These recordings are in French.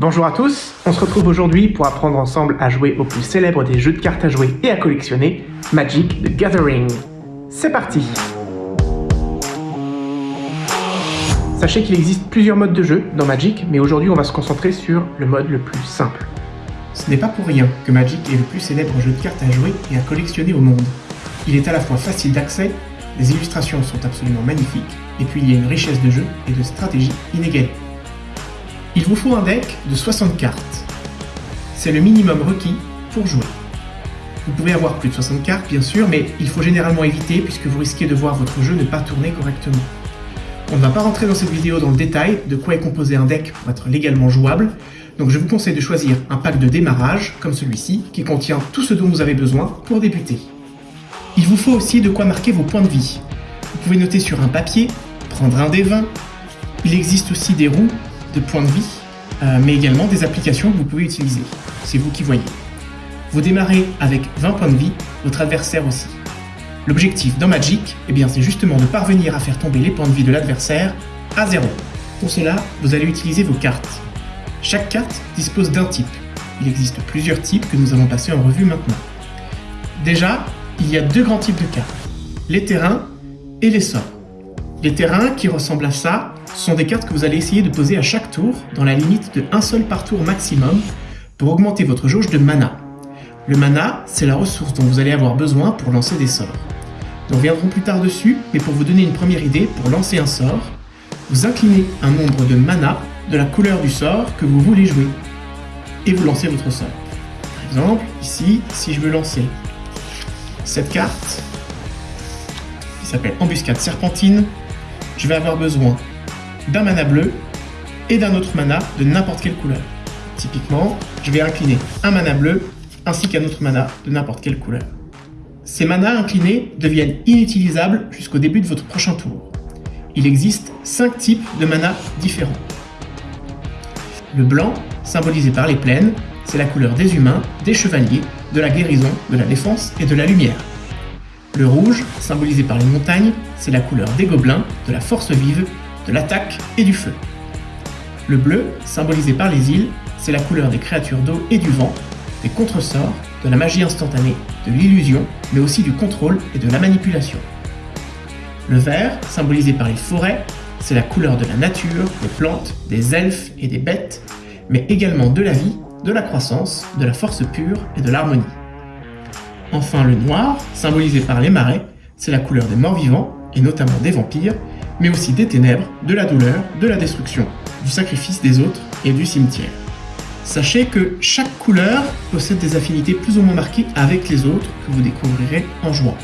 Bonjour à tous, on se retrouve aujourd'hui pour apprendre ensemble à jouer au plus célèbre des jeux de cartes à jouer et à collectionner, Magic the Gathering. C'est parti Sachez qu'il existe plusieurs modes de jeu dans Magic, mais aujourd'hui on va se concentrer sur le mode le plus simple. Ce n'est pas pour rien que Magic est le plus célèbre jeu de cartes à jouer et à collectionner au monde. Il est à la fois facile d'accès, les illustrations sont absolument magnifiques, et puis il y a une richesse de jeu et de stratégie inégalée. Il vous faut un deck de 60 cartes. C'est le minimum requis pour jouer. Vous pouvez avoir plus de 60 cartes bien sûr, mais il faut généralement éviter puisque vous risquez de voir votre jeu ne pas tourner correctement. On ne va pas rentrer dans cette vidéo dans le détail de quoi est composé un deck pour être légalement jouable, donc je vous conseille de choisir un pack de démarrage, comme celui-ci, qui contient tout ce dont vous avez besoin pour débuter. Il vous faut aussi de quoi marquer vos points de vie. Vous pouvez noter sur un papier, prendre un des 20. Il existe aussi des roues de points de vie, euh, mais également des applications que vous pouvez utiliser. C'est vous qui voyez. Vous démarrez avec 20 points de vie, votre adversaire aussi. L'objectif dans Magic, eh bien, c'est justement de parvenir à faire tomber les points de vie de l'adversaire à zéro. Pour cela, vous allez utiliser vos cartes. Chaque carte dispose d'un type. Il existe plusieurs types que nous allons passer en revue maintenant. Déjà, il y a deux grands types de cartes. Les terrains et les sorts. Les terrains qui ressemblent à ça sont des cartes que vous allez essayer de poser à chaque tour dans la limite de un seul par tour maximum pour augmenter votre jauge de mana. Le mana, c'est la ressource dont vous allez avoir besoin pour lancer des sorts. Nous reviendrons plus tard dessus, mais pour vous donner une première idée, pour lancer un sort, vous inclinez un nombre de mana de la couleur du sort que vous voulez jouer, et vous lancez votre sort. Par exemple, ici, si je veux lancer cette carte, qui s'appelle Embuscade Serpentine, je vais avoir besoin d'un mana bleu et d'un autre mana de n'importe quelle couleur. Typiquement, je vais incliner un mana bleu ainsi qu'un autre mana de n'importe quelle couleur. Ces manas inclinés deviennent inutilisables jusqu'au début de votre prochain tour. Il existe 5 types de mana différents. Le blanc, symbolisé par les plaines, c'est la couleur des humains, des chevaliers, de la guérison, de la défense et de la lumière. Le rouge, symbolisé par les montagnes, c'est la couleur des gobelins, de la force vive, de l'attaque et du feu. Le bleu, symbolisé par les îles, c'est la couleur des créatures d'eau et du vent, des contresorts, de la magie instantanée, de l'illusion, mais aussi du contrôle et de la manipulation. Le vert, symbolisé par les forêts, c'est la couleur de la nature, des plantes, des elfes et des bêtes, mais également de la vie, de la croissance, de la force pure et de l'harmonie. Enfin le noir, symbolisé par les marais, c'est la couleur des morts vivants, et notamment des vampires, mais aussi des ténèbres, de la douleur, de la destruction, du sacrifice des autres et du cimetière. Sachez que chaque couleur possède des affinités plus ou moins marquées avec les autres que vous découvrirez en jouant.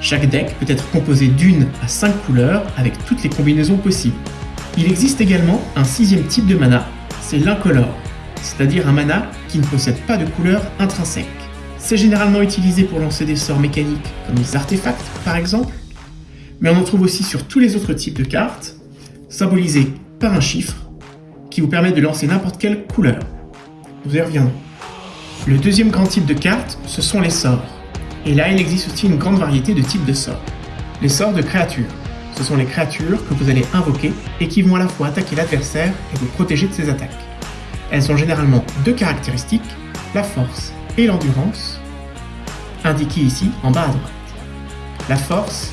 Chaque deck peut être composé d'une à cinq couleurs avec toutes les combinaisons possibles. Il existe également un sixième type de mana, c'est l'incolore, c'est-à-dire un mana qui ne possède pas de couleur intrinsèque. C'est généralement utilisé pour lancer des sorts mécaniques comme les artefacts par exemple, mais on en trouve aussi sur tous les autres types de cartes, symbolisées par un chiffre, qui vous permet de lancer n'importe quelle couleur. Nous y reviendrons. Le deuxième grand type de cartes, ce sont les sorts. Et là, il existe aussi une grande variété de types de sorts. Les sorts de créatures. Ce sont les créatures que vous allez invoquer et qui vont à la fois attaquer l'adversaire et vous protéger de ses attaques. Elles ont généralement deux caractéristiques, la force et l'endurance, indiquées ici en bas à droite. La force,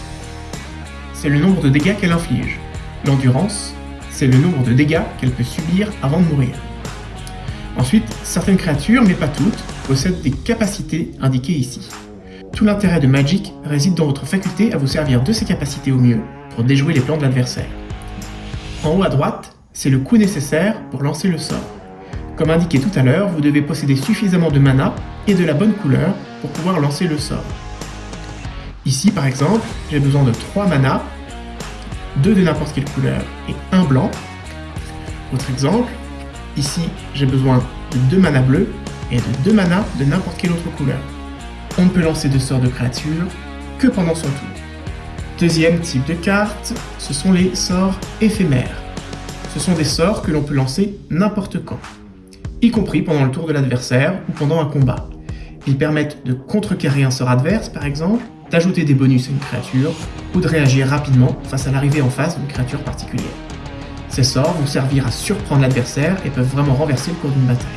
le nombre de dégâts qu'elle inflige. L'endurance, c'est le nombre de dégâts qu'elle peut subir avant de mourir. Ensuite, certaines créatures, mais pas toutes, possèdent des capacités indiquées ici. Tout l'intérêt de Magic réside dans votre faculté à vous servir de ces capacités au mieux pour déjouer les plans de l'adversaire. En haut à droite, c'est le coût nécessaire pour lancer le sort. Comme indiqué tout à l'heure, vous devez posséder suffisamment de mana et de la bonne couleur pour pouvoir lancer le sort. Ici par exemple, j'ai besoin de 3 mana, 2 de n'importe quelle couleur et 1 blanc. Autre exemple, ici j'ai besoin de 2 mana bleus et de 2 mana de n'importe quelle autre couleur. On ne peut lancer de sorts de créatures que pendant son tour. Deuxième type de carte, ce sont les sorts éphémères. Ce sont des sorts que l'on peut lancer n'importe quand, y compris pendant le tour de l'adversaire ou pendant un combat. Ils permettent de contrecarrer un sort adverse par exemple, d'ajouter des bonus à une créature ou de réagir rapidement face à l'arrivée en face d'une créature particulière. Ces sorts vont servir à surprendre l'adversaire et peuvent vraiment renverser le cours d'une bataille.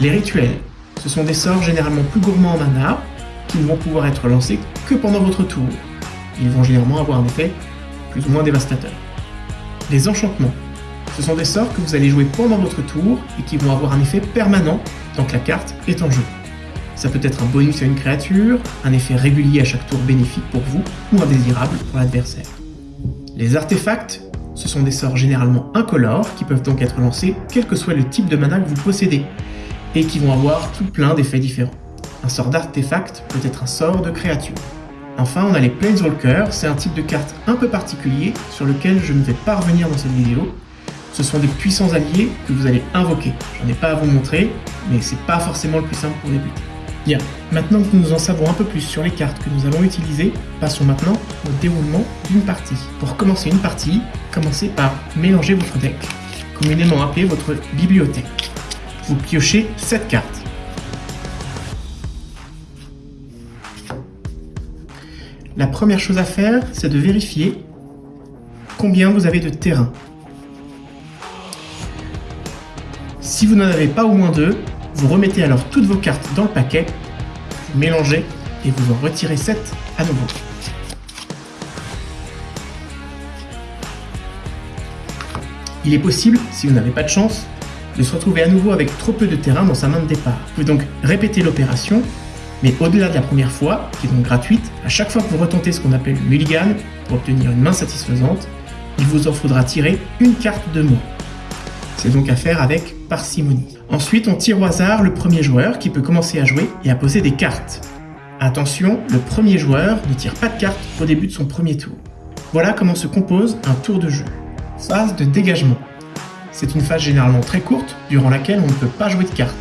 Les rituels, ce sont des sorts généralement plus gourmands en mana, qui ne vont pouvoir être lancés que pendant votre tour. Ils vont généralement avoir un effet plus ou moins dévastateur. Les enchantements, ce sont des sorts que vous allez jouer pendant votre tour et qui vont avoir un effet permanent tant que la carte est en jeu. Ça peut être un bonus à une créature, un effet régulier à chaque tour bénéfique pour vous ou indésirable pour l'adversaire. Les artefacts, ce sont des sorts généralement incolores qui peuvent donc être lancés quel que soit le type de mana que vous possédez et qui vont avoir tout plein d'effets différents. Un sort d'artefact peut être un sort de créature. Enfin, on a les Planeswalkers, c'est un type de carte un peu particulier sur lequel je ne vais pas revenir dans cette vidéo. Ce sont des puissants alliés que vous allez invoquer. J'en ai pas à vous montrer, mais c'est pas forcément le plus simple pour débuter. Bien, maintenant que nous en savons un peu plus sur les cartes que nous allons utiliser, passons maintenant au déroulement d'une partie. Pour commencer une partie, commencez par mélanger votre deck, communément appelé votre bibliothèque. Vous piochez 7 cartes. La première chose à faire, c'est de vérifier combien vous avez de terrain. Si vous n'en avez pas au moins deux, vous remettez alors toutes vos cartes dans le paquet, vous mélangez et vous en retirez 7 à nouveau. Il est possible, si vous n'avez pas de chance, de se retrouver à nouveau avec trop peu de terrain dans sa main de départ. Vous pouvez donc répéter l'opération, mais au-delà de la première fois, qui est donc gratuite, à chaque fois que vous retentez ce qu'on appelle le mulligan pour obtenir une main satisfaisante, il vous en faudra tirer une carte de moins. C'est donc à faire avec parcimonie. Ensuite, on tire au hasard le premier joueur qui peut commencer à jouer et à poser des cartes. Attention, le premier joueur ne tire pas de cartes au début de son premier tour. Voilà comment se compose un tour de jeu. Phase de dégagement. C'est une phase généralement très courte durant laquelle on ne peut pas jouer de cartes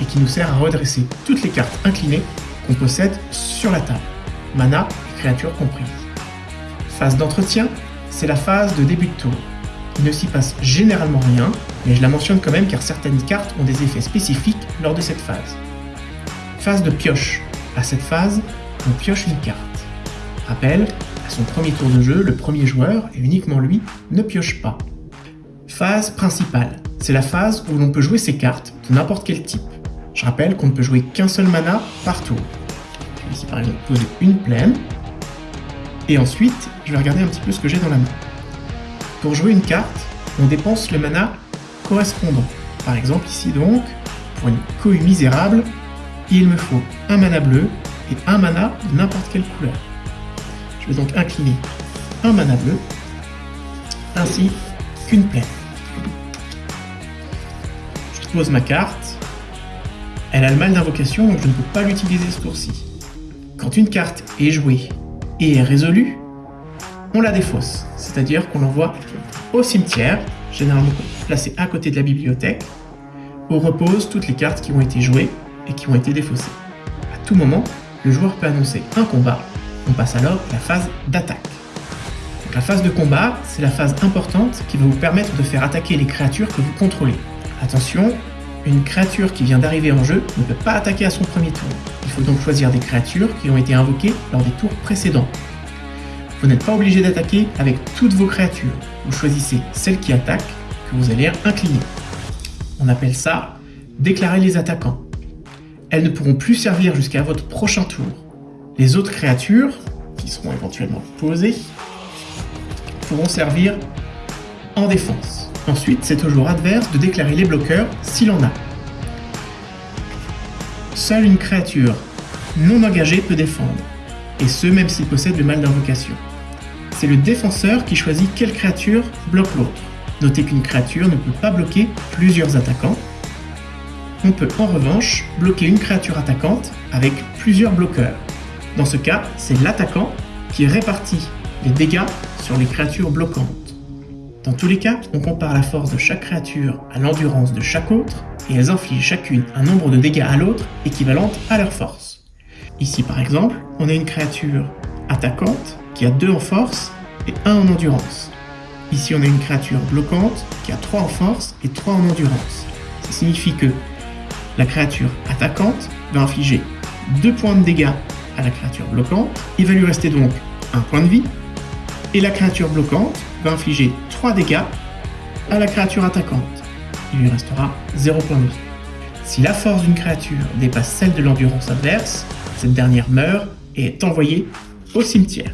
et qui nous sert à redresser toutes les cartes inclinées qu'on possède sur la table, mana et créatures. Phase d'entretien, c'est la phase de début de tour. Il ne s'y passe généralement rien, mais je la mentionne quand même car certaines cartes ont des effets spécifiques lors de cette phase. Phase de pioche. À cette phase, on pioche une carte. Rappel, à son premier tour de jeu, le premier joueur, et uniquement lui, ne pioche pas. Phase principale. C'est la phase où l'on peut jouer ses cartes de n'importe quel type. Je rappelle qu'on ne peut jouer qu'un seul mana par tour. Je vais ici par exemple poser une plaine. Et ensuite, je vais regarder un petit peu ce que j'ai dans la main. Pour jouer une carte, on dépense le mana correspondant. Par exemple ici donc, pour une cohue misérable, il me faut un mana bleu et un mana de n'importe quelle couleur. Je vais donc incliner un mana bleu, ainsi qu'une plaine. Je pose ma carte. Elle a le mal d'invocation, donc je ne peux pas l'utiliser ce tour-ci. Quand une carte est jouée et est résolue, on la défausse, c'est-à-dire qu'on l'envoie au cimetière, généralement placé à côté de la bibliothèque, où reposent toutes les cartes qui ont été jouées et qui ont été défaussées. À tout moment, le joueur peut annoncer un combat, on passe alors à la phase d'attaque. La phase de combat, c'est la phase importante qui va vous permettre de faire attaquer les créatures que vous contrôlez. Attention, une créature qui vient d'arriver en jeu ne peut pas attaquer à son premier tour. Il faut donc choisir des créatures qui ont été invoquées lors des tours précédents. Vous n'êtes pas obligé d'attaquer avec toutes vos créatures. Vous choisissez celle qui attaque que vous allez incliner. On appelle ça déclarer les attaquants. Elles ne pourront plus servir jusqu'à votre prochain tour. Les autres créatures, qui seront éventuellement posées, pourront servir en défense. Ensuite, c'est au joueur adverse de déclarer les bloqueurs s'il en a. Seule une créature non engagée peut défendre, et ce même s'il possède le mal d'invocation c'est le défenseur qui choisit quelle créature bloque l'autre. Notez qu'une créature ne peut pas bloquer plusieurs attaquants. On peut en revanche bloquer une créature attaquante avec plusieurs bloqueurs. Dans ce cas, c'est l'attaquant qui répartit les dégâts sur les créatures bloquantes. Dans tous les cas, on compare la force de chaque créature à l'endurance de chaque autre, et elles infligent chacune un nombre de dégâts à l'autre équivalente à leur force. Ici par exemple, on a une créature attaquante qui a 2 en force et 1 en endurance. Ici, on a une créature bloquante qui a 3 en force et 3 en endurance. Ça signifie que la créature attaquante va infliger 2 points de dégâts à la créature bloquante. Il va lui rester donc un point de vie. Et la créature bloquante va infliger 3 dégâts à la créature attaquante. Il lui restera 0 points de vie. Si la force d'une créature dépasse celle de l'endurance adverse, cette dernière meurt et est envoyée au cimetière.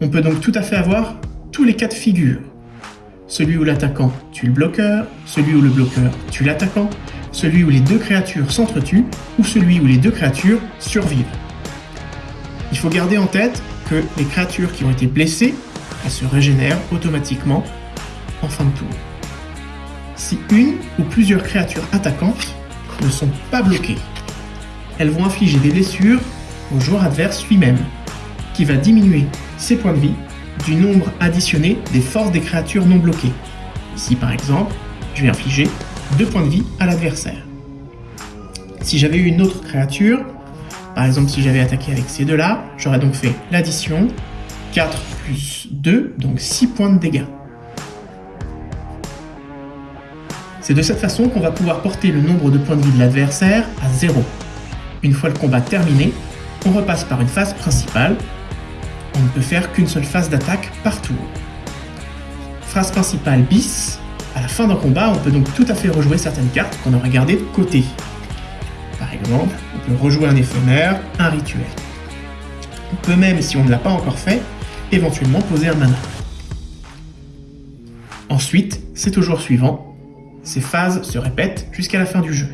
On peut donc tout à fait avoir tous les cas de figure. Celui où l'attaquant tue le bloqueur, celui où le bloqueur tue l'attaquant, celui où les deux créatures s'entretuent, ou celui où les deux créatures survivent. Il faut garder en tête que les créatures qui ont été blessées, elles se régénèrent automatiquement en fin de tour. Si une ou plusieurs créatures attaquantes ne sont pas bloquées, elles vont infliger des blessures au joueur adverse lui-même, qui va diminuer ses points de vie du nombre additionné des forces des créatures non bloquées. Ici par exemple, je vais infliger 2 points de vie à l'adversaire. Si j'avais eu une autre créature, par exemple si j'avais attaqué avec ces deux-là, j'aurais donc fait l'addition, 4 plus 2, donc 6 points de dégâts. C'est de cette façon qu'on va pouvoir porter le nombre de points de vie de l'adversaire à 0. Une fois le combat terminé, on repasse par une phase principale. On ne peut faire qu'une seule phase d'attaque par tour. Phase principale bis, à la fin d'un combat, on peut donc tout à fait rejouer certaines cartes qu'on aurait gardées de côté. Par exemple, on peut rejouer un éphémère, un rituel. On peut même, si on ne l'a pas encore fait, éventuellement poser un mana. Ensuite, c'est au jour suivant. Ces phases se répètent jusqu'à la fin du jeu.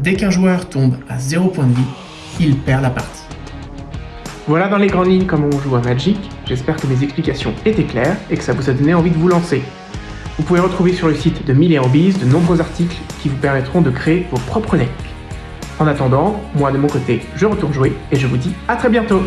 Dès qu'un joueur tombe à 0 point de vie, il perd la partie. Voilà dans les grandes lignes comment on joue à Magic, j'espère que mes explications étaient claires et que ça vous a donné envie de vous lancer. Vous pouvez retrouver sur le site de Mille Hobbies de nombreux articles qui vous permettront de créer vos propres decks. En attendant, moi de mon côté, je retourne jouer et je vous dis à très bientôt